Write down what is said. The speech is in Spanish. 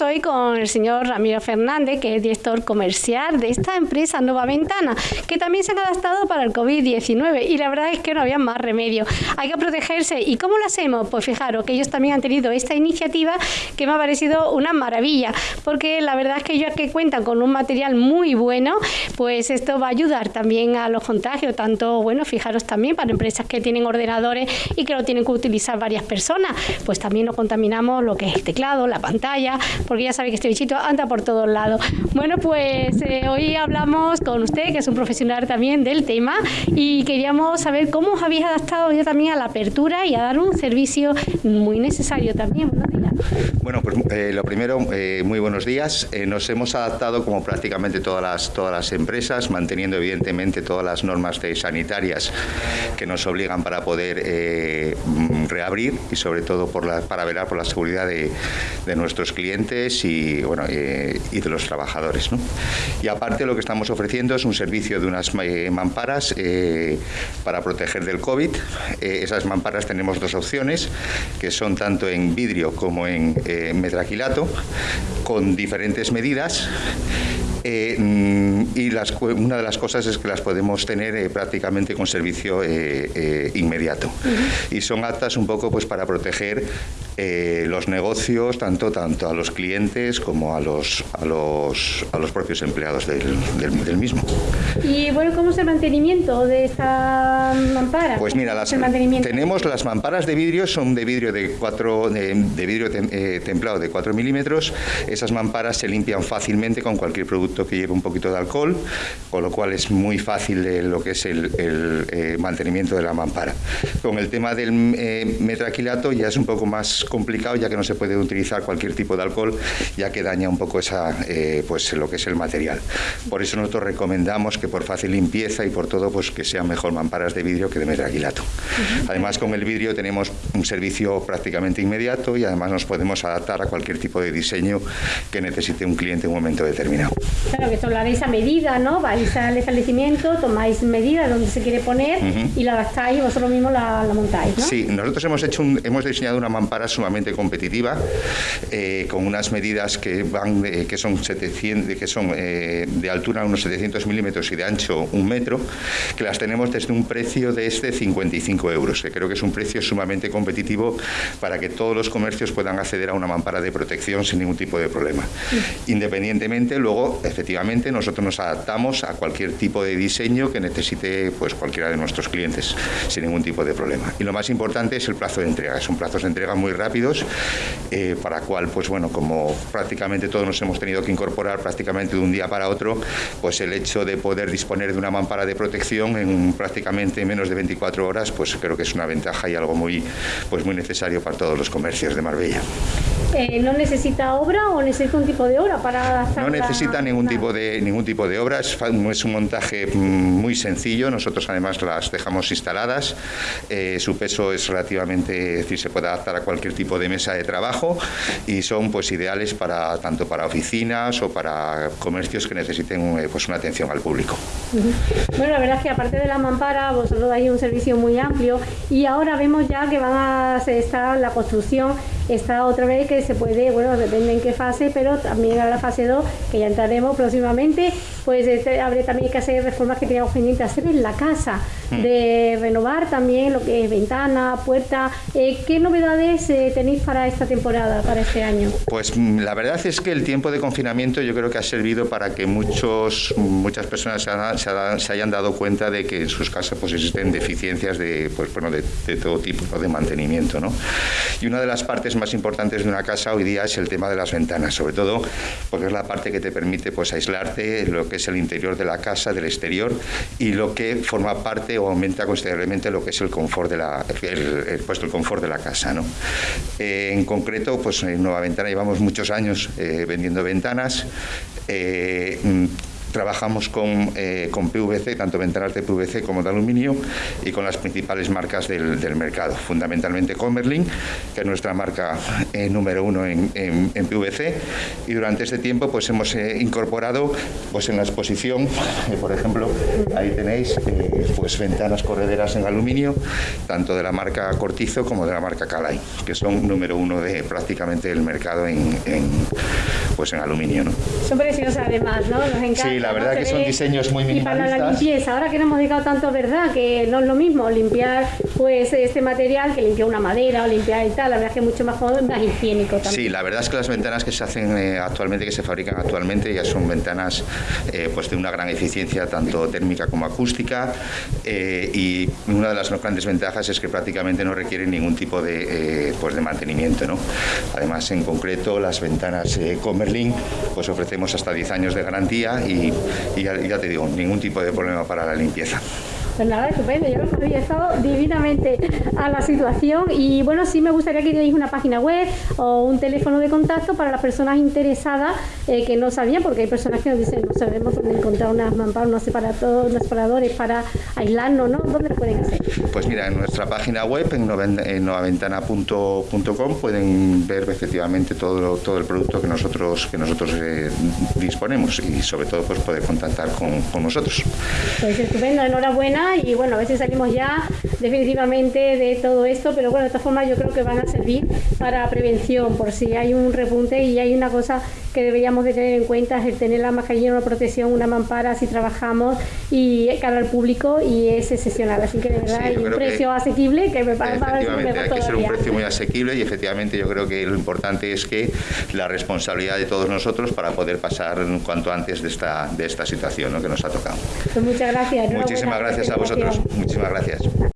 hoy con el señor Ramiro Fernández, que es director comercial de esta empresa Nueva Ventana, que también se han adaptado para el COVID-19 y la verdad es que no había más remedio. Hay que protegerse. ¿Y cómo lo hacemos? Pues fijaros que ellos también han tenido esta iniciativa que me ha parecido una maravilla, porque la verdad es que ellos que cuentan con un material muy bueno, pues esto va a ayudar también a los contagios, tanto, bueno, fijaros también para empresas que tienen ordenadores y que lo tienen que utilizar varias personas, pues también no contaminamos lo que es el teclado, la pantalla, porque ya sabe que este bichito anda por todos lados. Bueno, pues eh, hoy hablamos con usted, que es un profesional también del tema, y queríamos saber cómo os habéis adaptado ya también a la apertura y a dar un servicio muy necesario también. Bueno, pues eh, lo primero, eh, muy buenos días. nos hemos adaptado como prácticamente todas las, todas las empresas, manteniendo evidentemente todas las normas sanitarias que nos obligan para poder reabrir y sobre todo para velar por la seguridad de, de nuestros clientes y, bueno, eh, y de los trabajadores. ¿no? Y aparte lo que estamos ofreciendo es un servicio de unas eh, mamparas eh, para proteger del COVID. esas mamparas tenemos dos opciones, que son tanto en vidrio como en metraquilato, con diferentes medidas eh, y las, una de las cosas es que las podemos tener eh, prácticamente con servicio eh, inmediato. Y son aptas un poco pues para proteger los negocios, tanto, tanto a los clientes como a los, a los, a los propios empleados del, del, mismo. ¿Y bueno, cómo es el mantenimiento de esta mampara? Pues mira, las, tenemos las mamparas de vidrio, son de vidrio de 4 de, vidrio templado de 4 milímetros. Esas mamparas se limpian fácilmente con cualquier producto que lleva un poquito de alcohol, con lo cual es muy fácil lo que es el, eh, mantenimiento de la mampara. Con el tema del eh, metraquilato ya es un poco más complicado, ya que no se puede utilizar cualquier tipo de alcohol, ya que daña un poco esa, eh, pues lo que es el material. Por eso nosotros recomendamos que por fácil limpieza y por todo, pues que sean mejor mamparas de vidrio que de metraquilato. Además, con el vidrio tenemos un servicio prácticamente inmediato y además nos podemos adaptar a cualquier tipo de diseño que necesite un cliente en un momento determinado. Claro, que esto lo haréis a medida, ¿no? Vais al establecimiento, tomáis medidas donde se quiere poner y la adaptáis y vosotros mismos la, montáis, ¿no? Sí, nosotros hemos hecho hemos diseñado una mampara sumamente competitiva eh, con unas medidas que van que son 700, que son eh, de altura unos 700 milímetros y de ancho un metro, que las tenemos desde un precio de este 55 euros, que creo que es un precio sumamente competitivo para que todos los comercios puedan acceder a una mampara de protección sin ningún tipo de problema. Independientemente, luego efectivamente nosotros nos adaptamos a cualquier tipo de diseño que necesite pues cualquiera de nuestros clientes sin ningún tipo de problema. Y lo más importante es el plazo de entrega. Son plazos de entrega muy rápidos eh, para cual pues bueno como prácticamente todos nos hemos tenido que incorporar prácticamente de un día para otro pues el hecho de poder disponer de una mampara de protección en prácticamente menos de 24 horas pues creo que es una ventaja y algo muy pues muy necesario para todos los comercios de Marbella. Eh, ¿No necesita obra o necesita un tipo de obra para No necesita ningún tipo de ningún tipo de obra, es, un montaje mm, muy sencillo, nosotros además las dejamos instaladas, eh, su peso es relativamente, es decir, se puede adaptar a cualquier tipo de mesa de trabajo y son pues ideales para tanto para oficinas o para comercios que necesiten eh, pues una atención al público. Bueno, la verdad es que aparte de la mampara, vosotros dais un servicio muy amplio y ahora vemos ya que van a estar la construcción está otra vez que se puede, bueno, depende en qué fase, pero también a la fase 2, que ya entraremos próximamente, pues este, habrá también que hacer reformas que teníamos pendiente hacer en la casa, mm. de renovar también lo que es ventana, puerta. Eh, ¿Qué novedades eh, tenéis para esta temporada, para este año? Pues mm, la verdad es que el tiempo de confinamiento yo creo que ha servido para que muchos, muchas personas se, hayan dado cuenta de que en sus casas pues existen deficiencias de, pues, bueno, de, de todo tipo de mantenimiento. ¿no? Y una de las partes más importantes de una casa hoy día es el tema de las ventanas, sobre todo porque es la parte que te permite pues aislarte lo que es el interior de la casa, del exterior y lo que forma parte o aumenta considerablemente lo que es el confort de la, el, el confort de la casa. ¿no? Eh, en concreto, pues en Nueva Ventana llevamos muchos años eh, vendiendo ventanas. Eh, trabajamos con, eh, con PVC, tanto ventanas de PVC como de aluminio, y con las principales marcas del, mercado, fundamentalmente Comerlin, que es nuestra marca eh, número uno en, PVC, y durante este tiempo pues hemos eh, incorporado pues en la exposición, por ejemplo, ahí tenéis pues ventanas correderas en aluminio, tanto de la marca Cortizo como de la marca Calai, que son número uno de prácticamente el mercado en, pues en aluminio. ¿no? Son preciosas además, ¿no? Nos encanta, sí, la verdad que son diseños muy minimalistas. Y para la limpieza, ahora que no hemos dedicado tanto, ¿verdad? Que no es lo mismo limpiar pues este material que limpiar una madera o limpiar y tal, la verdad es que es mucho más cómodo más higiénico también. Sí, la verdad es que las ventanas que se hacen eh, actualmente, que se fabrican actualmente, ya son ventanas eh, pues de una gran eficiencia tanto térmica como acústica eh, y una de las grandes ventajas es que prácticamente no requieren ningún tipo de, pues de mantenimiento. ¿no? Además, en concreto, las ventanas Comerlin pues ofrecemos hasta 10 años de garantía y, ya te digo, ningún tipo de problema para la limpieza. Pues nada, estupendo. Yo había estado divinamente a la situación y bueno, sí me gustaría que deis una página web o un teléfono de contacto para las personas interesadas eh, que no sabían, porque hay personas que nos dicen no sabemos dónde encontrar unas mamparas, unos, unos separadores para aislarnos, ¿no? ¿Dónde lo pueden hacer? Pues mira, en nuestra página web, en novaventana.com, pueden ver efectivamente todo, todo el producto que nosotros, que nosotros eh, disponemos y sobre todo pues poder contactar con, con nosotros. Pues estupendo, enhorabuena y bueno, a veces salimos ya definitivamente de todo esto, pero bueno, de todas formas yo creo que van a servir para prevención, por si hay un repunte y hay una cosa que deberíamos de tener en cuenta, es el tener la mascarilla, una protección, una mampara si trabajamos y cara al público y es excepcional, así que de verdad hay un precio asequible que me parece Efectivamente, hay que ser un precio muy asequible y efectivamente yo creo que lo importante es que la responsabilidad de todos nosotros para poder pasar cuanto antes de esta, de esta situación que nos ha tocado. Pues muchas gracias. Muchísimas gracias a vosotros. Muchísimas gracias.